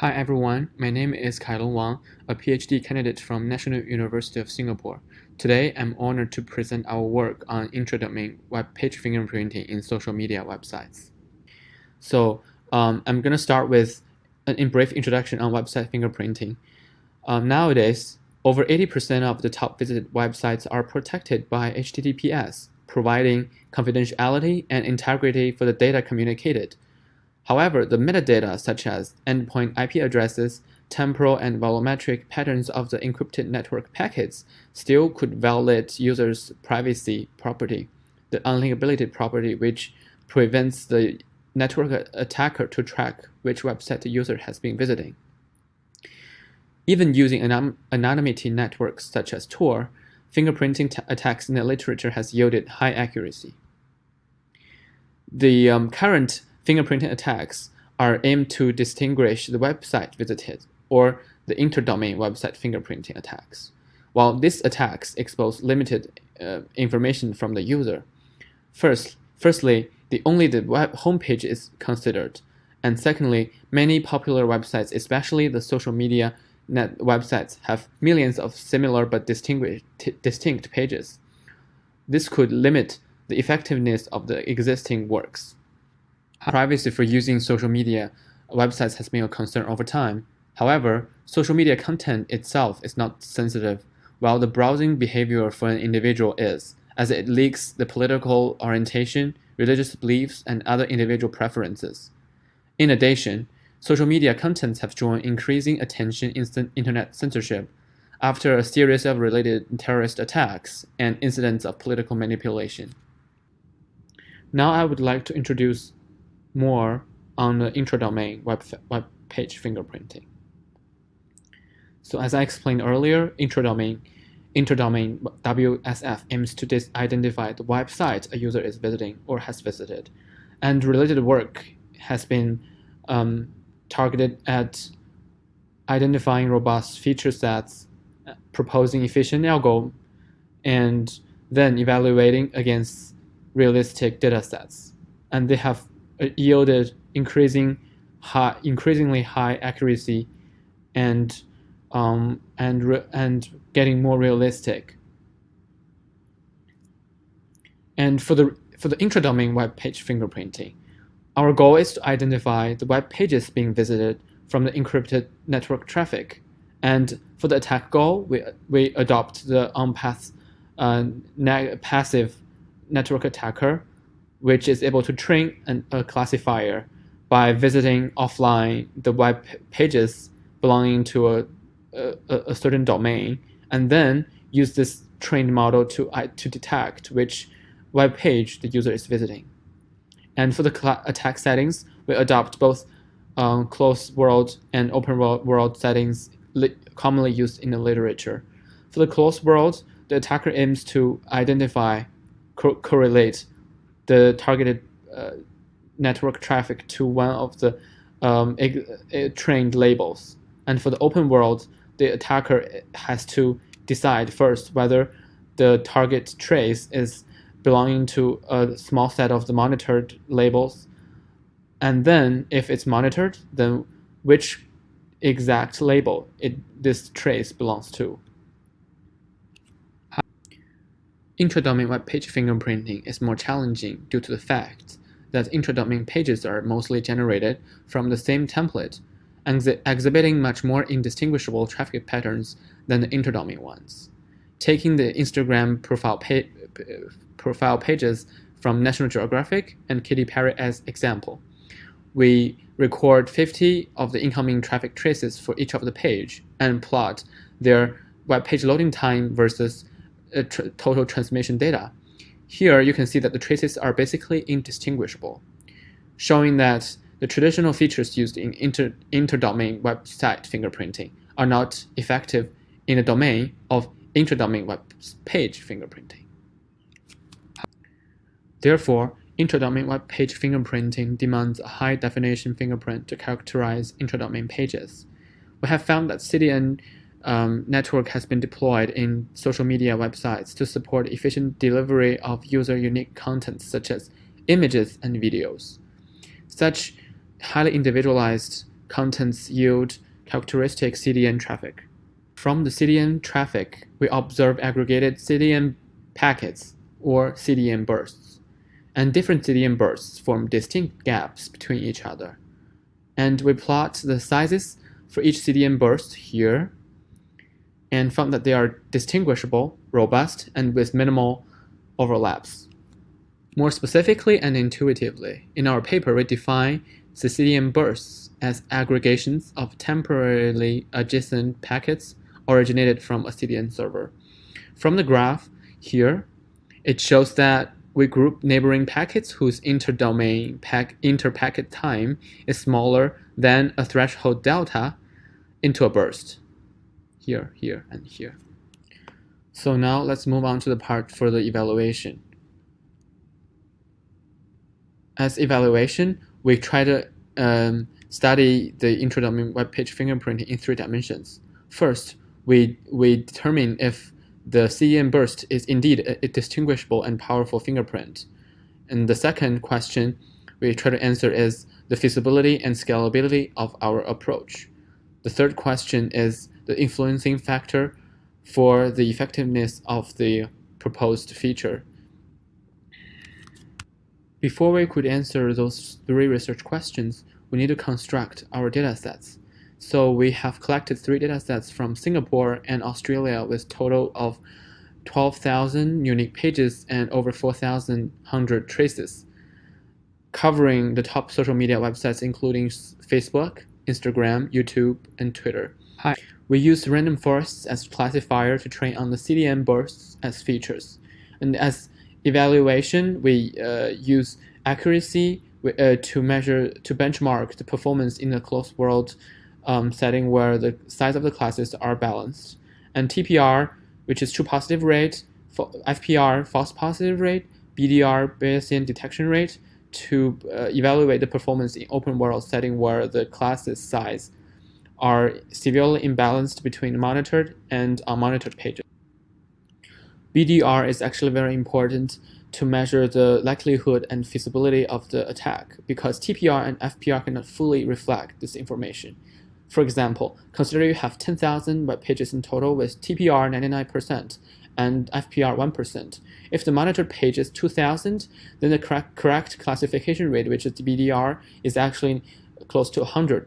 Hi everyone, my name is Kailong Wang, a PhD candidate from National University of Singapore. Today, I'm honored to present our work on intradomain web page fingerprinting in social media websites. So um, I'm going to start with a brief introduction on website fingerprinting. Um, nowadays, over 80% of the top visited websites are protected by HTTPS, providing confidentiality and integrity for the data communicated. However, the metadata such as endpoint IP addresses, temporal and volumetric patterns of the encrypted network packets still could violate users' privacy property, the unlinkability property which prevents the network attacker to track which website the user has been visiting. Even using anonymity networks such as Tor, fingerprinting attacks in the literature has yielded high accuracy. The um, current fingerprinting attacks are aimed to distinguish the website visited or the interdomain website fingerprinting attacks, while these attacks expose limited uh, information from the user. First, firstly, the only the web homepage is considered, and secondly, many popular websites, especially the social media net websites, have millions of similar but distinct pages. This could limit the effectiveness of the existing works. Privacy for using social media websites has been a concern over time. However, social media content itself is not sensitive, while the browsing behavior for an individual is, as it leaks the political orientation, religious beliefs, and other individual preferences. In addition, social media contents have drawn increasing attention in internet censorship after a series of related terrorist attacks and incidents of political manipulation. Now I would like to introduce more on the intradomain web, web page fingerprinting. So as I explained earlier, intradomain, interdomain WSF aims to identify the website a user is visiting or has visited. And related work has been um, targeted at identifying robust feature sets, proposing efficient algo, and then evaluating against realistic data sets. And they have yielded increasing high, increasingly high accuracy and um, and and getting more realistic. And for the for the intradomain web page fingerprinting, our goal is to identify the web pages being visited from the encrypted network traffic. And for the attack goal, we, we adopt the on-path uh, passive network attacker which is able to train an, a classifier by visiting offline the web pages belonging to a, a, a certain domain, and then use this trained model to, uh, to detect which web page the user is visiting. And for the attack settings, we adopt both um, closed world and open world settings commonly used in the literature. For the closed world, the attacker aims to identify, co correlate the targeted uh, network traffic to one of the um, trained labels. And for the open world, the attacker has to decide first whether the target trace is belonging to a small set of the monitored labels. And then if it's monitored, then which exact label it, this trace belongs to. Intradomain web page fingerprinting is more challenging due to the fact that intradomain pages are mostly generated from the same template, exhibiting much more indistinguishable traffic patterns than the interdomain ones. Taking the Instagram profile, pa profile pages from National Geographic and Katy Perry as example, we record 50 of the incoming traffic traces for each of the page and plot their web page loading time versus uh, tr total transmission data. Here you can see that the traces are basically indistinguishable, showing that the traditional features used in inter interdomain website fingerprinting are not effective in the domain of intradomain web page fingerprinting. Therefore, intradomain web page fingerprinting demands a high-definition fingerprint to characterize intradomain pages. We have found that CDN um, network has been deployed in social media websites to support efficient delivery of user-unique content such as images and videos. Such highly individualized contents yield characteristic CDN traffic. From the CDN traffic, we observe aggregated CDN packets or CDN bursts. And different CDN bursts form distinct gaps between each other. And we plot the sizes for each CDN burst here and found that they are distinguishable, robust, and with minimal overlaps. More specifically and intuitively, in our paper we define the bursts as aggregations of temporarily adjacent packets originated from a CDN server. From the graph here, it shows that we group neighboring packets whose interdomain pack interpacket time is smaller than a threshold delta into a burst. Here, here, and here. So now let's move on to the part for the evaluation. As evaluation, we try to um, study the intradomain web page fingerprinting in three dimensions. First, we, we determine if the CDN burst is indeed a, a distinguishable and powerful fingerprint. And the second question we try to answer is the feasibility and scalability of our approach. The third question is the influencing factor for the effectiveness of the proposed feature. Before we could answer those three research questions, we need to construct our datasets. So we have collected three datasets from Singapore and Australia with total of 12,000 unique pages and over 4,100 traces, covering the top social media websites including Facebook, Instagram, YouTube, and Twitter. Hi. We use random forests as classifier to train on the CDN bursts as features. And as evaluation, we uh, use accuracy uh, to measure, to benchmark the performance in a closed world um, setting where the size of the classes are balanced. And TPR, which is true positive rate, FPR, false positive rate, BDR, Bayesian detection rate, to uh, evaluate the performance in open world setting where the classes size are severely imbalanced between monitored and unmonitored pages. BDR is actually very important to measure the likelihood and feasibility of the attack because TPR and FPR cannot fully reflect this information. For example, consider you have 10,000 web pages in total with TPR 99% and FPR 1%. If the monitored page is 2,000, then the correct, correct classification rate, which is the BDR, is actually close to 100%.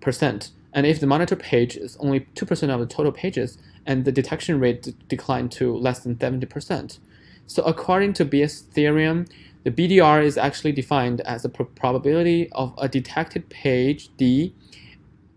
Percent and if the monitored page is only 2% of the total pages, and the detection rate declined to less than 70%. So according to Bayes' theorem, the BDR is actually defined as the probability of a detected page D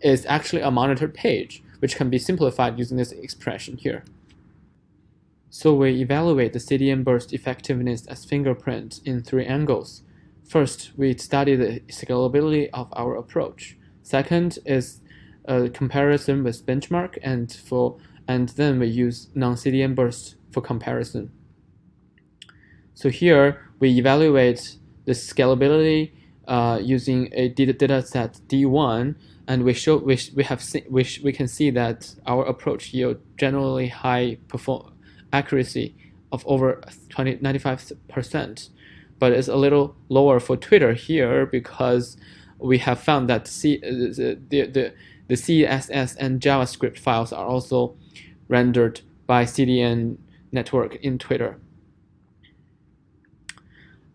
is actually a monitored page, which can be simplified using this expression here. So we evaluate the CDN burst effectiveness as fingerprint in three angles. First, we study the scalability of our approach. Second is a comparison with benchmark and for and then we use non-CDN burst for comparison. So here we evaluate the scalability uh, using a data set D1 and we show we, we have see, we, we can see that our approach yield generally high perform accuracy of over 20 95 percent but it's a little lower for Twitter here because we have found that C, uh, the, the, the CSS and JavaScript files are also rendered by CDN network in Twitter.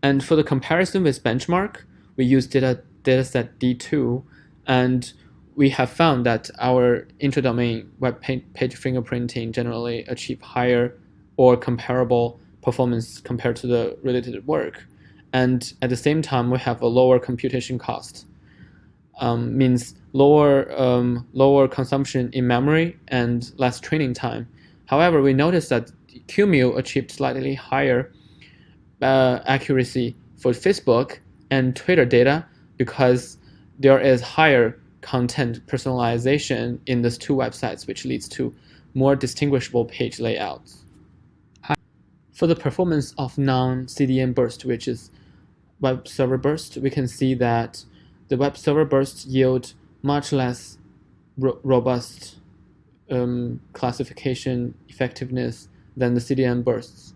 And for the comparison with benchmark, we use data dataset D2 and we have found that our intradomain web page fingerprinting generally achieve higher or comparable performance compared to the related work. And at the same time, we have a lower computation cost. Um, means lower, um, lower consumption in memory and less training time. However, we noticed that CUMUL achieved slightly higher uh, accuracy for Facebook and Twitter data because there is higher content personalization in these two websites, which leads to more distinguishable page layouts. For the performance of non-CDN burst, which is web server burst, we can see that the web server bursts yield much less ro robust um, classification effectiveness than the CDN bursts.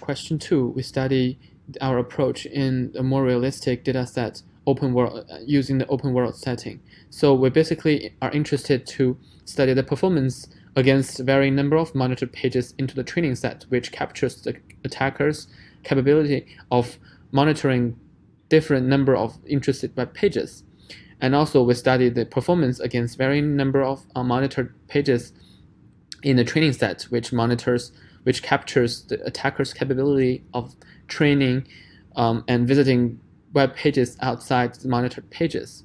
Question two, we study our approach in a more realistic data set open world uh, using the open world setting. So we basically are interested to study the performance against varying number of monitored pages into the training set, which captures the attacker's capability of monitoring different number of interested web pages. And also we studied the performance against varying number of uh, monitored pages in the training set, which monitors, which captures the attacker's capability of training um, and visiting web pages outside the monitored pages.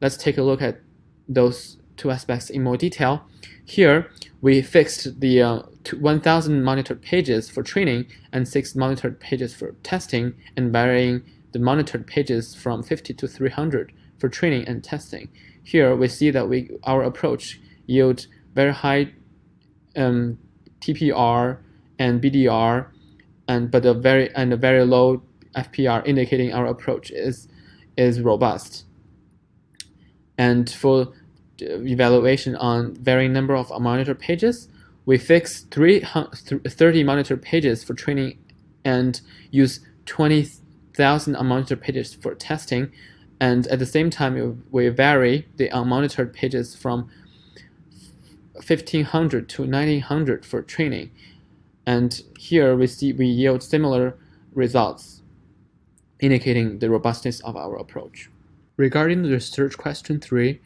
Let's take a look at those two aspects in more detail. Here, we fixed the uh, 1,000 monitored pages for training and 6 monitored pages for testing and varying the monitored pages from 50 to 300 for training and testing. Here, we see that we our approach yield very high um, TPR and BDR, and but a very and a very low FPR, indicating our approach is is robust. And for evaluation on varying number of monitor pages, we fix 30 monitor pages for training and use 20,000 unmonitored pages for testing. And at the same time, we vary the unmonitored pages from 1500 to 1900 for training. And here we see we yield similar results, indicating the robustness of our approach. Regarding the research question three,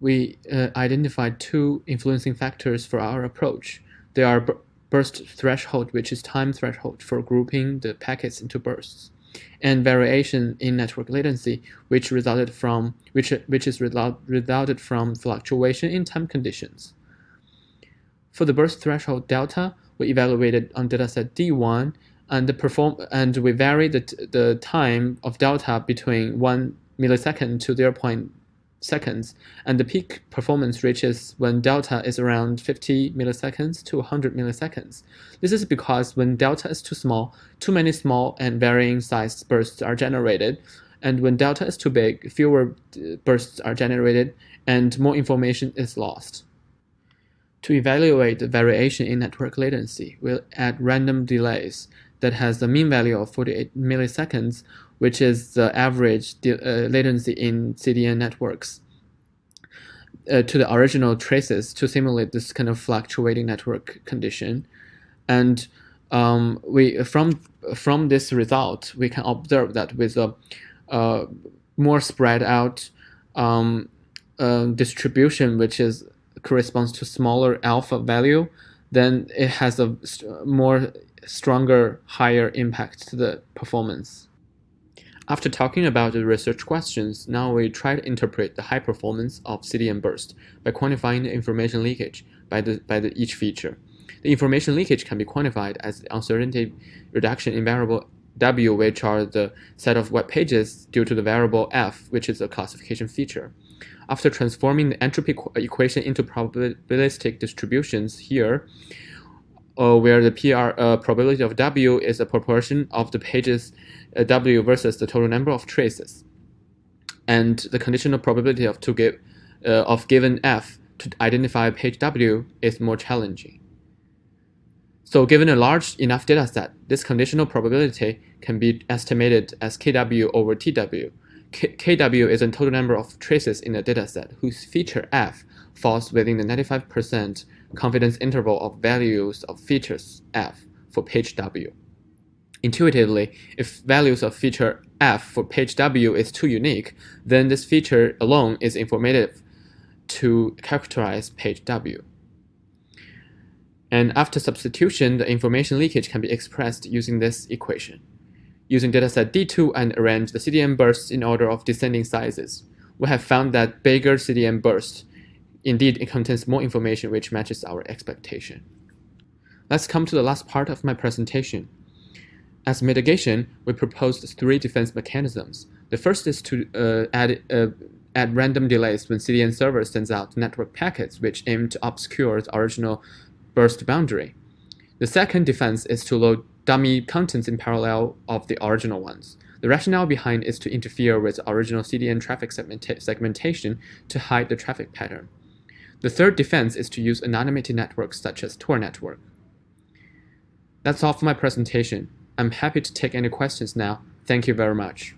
we uh, identified two influencing factors for our approach. They are burst threshold, which is time threshold for grouping the packets into bursts, and variation in network latency, which resulted from which which is result, resulted from fluctuation in time conditions. For the burst threshold delta, we evaluated on dataset D1 and perform and we varied the, the time of delta between 1 millisecond to 0 0.0 seconds, and the peak performance reaches when delta is around 50 milliseconds to 100 milliseconds. This is because when delta is too small, too many small and varying sized bursts are generated, and when delta is too big, fewer uh, bursts are generated and more information is lost. To evaluate the variation in network latency, we'll add random delays that has a mean value of 48 milliseconds, which is the average uh, latency in CDN networks, uh, to the original traces to simulate this kind of fluctuating network condition. And um, we from from this result, we can observe that with a uh, more spread out um, uh, distribution, which is corresponds to smaller alpha value, then it has a more stronger, higher impact to the performance. After talking about the research questions, now we try to interpret the high performance of CDN burst by quantifying the information leakage by, the, by the each feature. The information leakage can be quantified as the uncertainty reduction in variable W, which are the set of web pages due to the variable F, which is a classification feature. After transforming the entropy equation into probabilistic distributions here, uh, where the PR uh, probability of W is a proportion of the pages W versus the total number of traces, and the conditional probability of to give uh, of given F to identify page W is more challenging. So given a large enough data set, this conditional probability can be estimated as KW over TW, KW is the total number of traces in a dataset whose feature f falls within the 95% confidence interval of values of features f for page w. Intuitively, if values of feature f for page w is too unique, then this feature alone is informative to characterize page w. And after substitution, the information leakage can be expressed using this equation using dataset D2 and arrange the CDN bursts in order of descending sizes. We have found that bigger CDN burst indeed it contains more information which matches our expectation. Let's come to the last part of my presentation. As mitigation, we proposed three defense mechanisms. The first is to uh, add, uh, add random delays when CDN server sends out network packets which aim to obscure the original burst boundary. The second defense is to load dummy contents in parallel of the original ones. The rationale behind is to interfere with original CDN traffic segmenta segmentation to hide the traffic pattern. The third defense is to use anonymity networks such as Tor network. That's all for my presentation. I'm happy to take any questions now. Thank you very much.